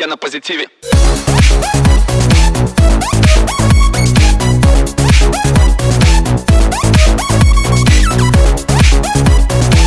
Я на позитиве.